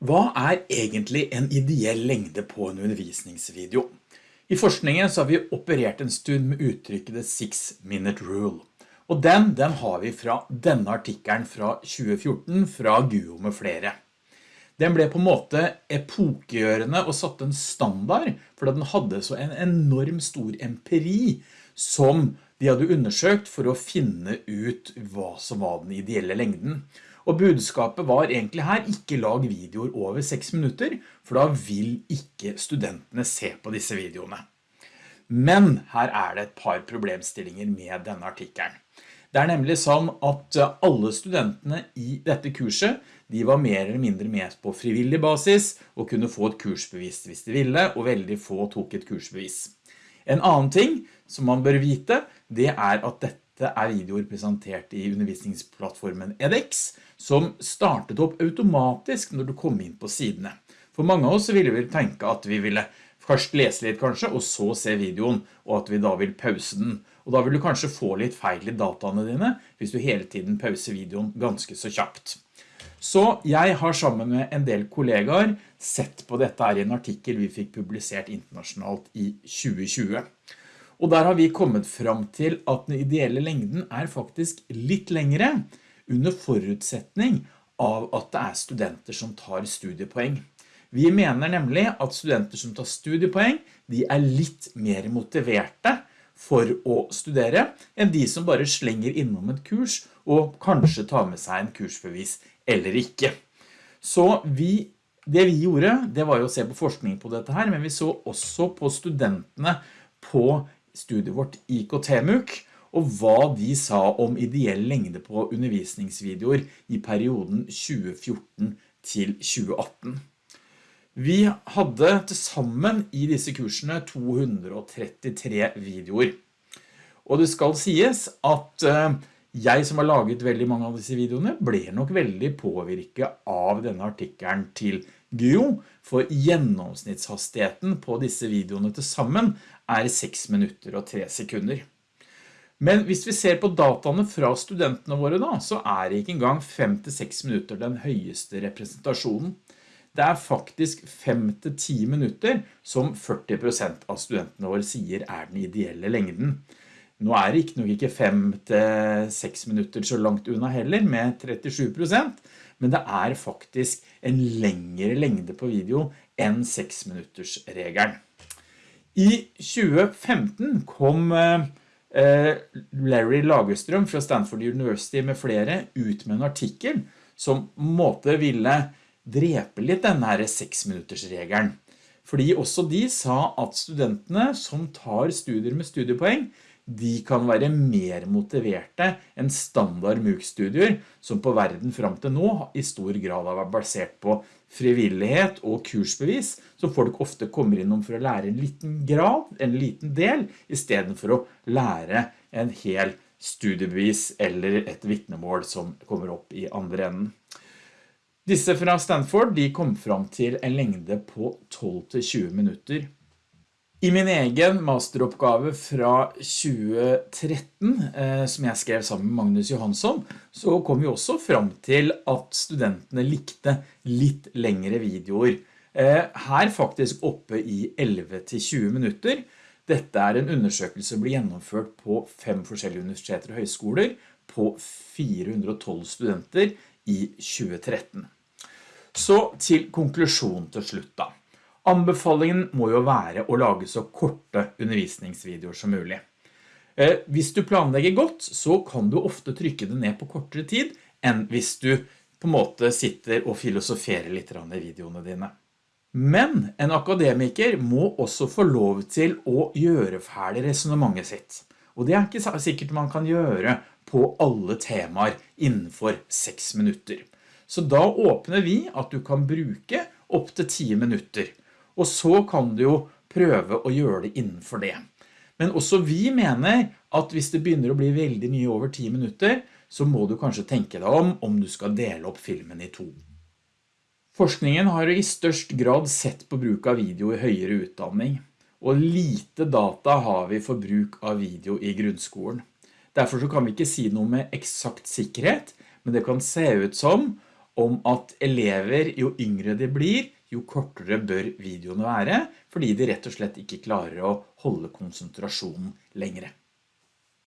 Hva er egentlig en ideell lengde på en undervisningsvideo? I forskningen så har vi operert en stund med uttrykket the six minute rule. Og den, den har vi fra denne artikkelen fra 2014 fra Guo med flere. Den ble på en måte epokegjørende og satt en standard, fordi den hadde så en enorm stor empiri som de hadde undersøkt for å finne ut hva som var den ideelle lengden. Og budskapet var egentlig her, ikke lag videoer over 6 minutter, for da vil ikke studentene se på disse videoene. Men her er det et par problemstillinger med denne artikkelen. Det er nemlig sånn at alle studentene i dette kurset, de var mer eller mindre med på frivillig basis og kunne få et kursbevis hvis de ville, og veldig få tok et kursbevis. En annen ting som man bør vite, det er at dette dette er videoer presentert i undervisningsplattformen edX, som startet opp automatisk når du kom inn på sidene. For mange av oss ville vi tenke at vi ville først lese litt kanskje, og så se videoen, og at vi da vil pause den. Og da vil du kanskje få litt feil i dataene dine, hvis du hele tiden pauser videoen ganske så kjapt. Så jeg har sammen med en del kollegaer sett på dette her i en artikkel vi fikk publisert internasjonalt i 2020. Og der har vi kommet fram til at den ideelle lengden er faktisk litt lengre under forutsetning av at det er studenter som tar studiepoeng. Vi mener nemlig at studenter som tar studiepoeng, de er litt mer motiverte for å studere enn de som bare slenger innom et kurs og kanskje tar med seg en kursbevis eller ikke. Så vi, det vi gjorde, det var jo å se på forskning på dette her, men vi så også på studentene på studiet vårt IKT-MUK, og hva de sa om ideell lengde på undervisningsvideoer i perioden 2014 til 2018. Vi hadde til sammen i disse kursene 233 videoer. Og det skal sies at eh, jeg som har laget veldig mange av disse videoene ble nok veldig påvirket av denne artikkelen til Gyo, for gjennomsnittshastigheten på disse videoene til sammen er 6 minutter og 3 sekunder. Men hvis vi ser på dataene fra studentene våre da, så er ikke engang 5-6 minutter den høyeste representasjonen. Det er faktisk 5-10 minutter som 40% av studentene våre sier er den ideelle lengden. Nå er det ikke nok ikke 5-6 minutter så langt unna heller med 37%, men det er faktisk en lengre lengde på video enn 6 minutters regelen. I 2015 kom eh, Larry Lagerstrøm fra Stanford University med flere ut med en artikkel som måte ville drepe litt denne 6 minutters regelen. Fordi også de sa at studentene som tar studier med studiepoeng, de kan være mer motiverte enn standard MOOC-studier som på verden frem til nå i stor grad har vært basert på frivillighet og kursbevis som folk ofte kommer innom for å lære en liten grad, en liten del, i stedet for å lære en hel studiebevis eller et vittnemål som kommer opp i andre enden. Disse fra Stanford de kom fram til en lengde på 12-20 minutter i min egen masteroppgave fra 2013, eh, som jeg skrev sammen med Magnus Johansson, så kom vi også frem til at studentene likte litt lengre videoer. Eh, her faktisk oppe i 11-20 minutter. Dette er en undersøkelse som ble gjennomført på fem forskjellige universiteter og høyskoler på 412 studenter i 2013. Så til konklusjon til slutt da. Anbefalingen må jo være å lage så korte undervisningsvideoer som mulig. Eh, hvis du planlegger godt, så kan du ofte trykke det ned på kortere tid enn hvis du på en måte sitter og filosoferer litt i videoene dine. Men en akademiker må også få lov til å gjøre ferdig resonemanget sitt. Og det er ikke sikkert man kan gjøre på alle temaer innenfor 6 minutter. Så da åpner vi at du kan bruke opp til 10 minutter og så kan du jo prøve å gjøre det innenfor det. Men også vi mener at hvis det begynner å bli veldig mye over 10 minutter, så må du kanskje tenke deg om om du skal dele opp filmen i to. Forskningen har i størst grad sett på bruk av video i høyere utdanning, og lite data har vi for bruk av video i grunnskolen. Derfor kan vi ikke si noe med eksakt sikkerhet, men det kan se ut som om at elever, jo yngre de blir, jo kortere bør videoene være, fordi de rett og slett ikke klarer å holde konsentrasjonen lengre.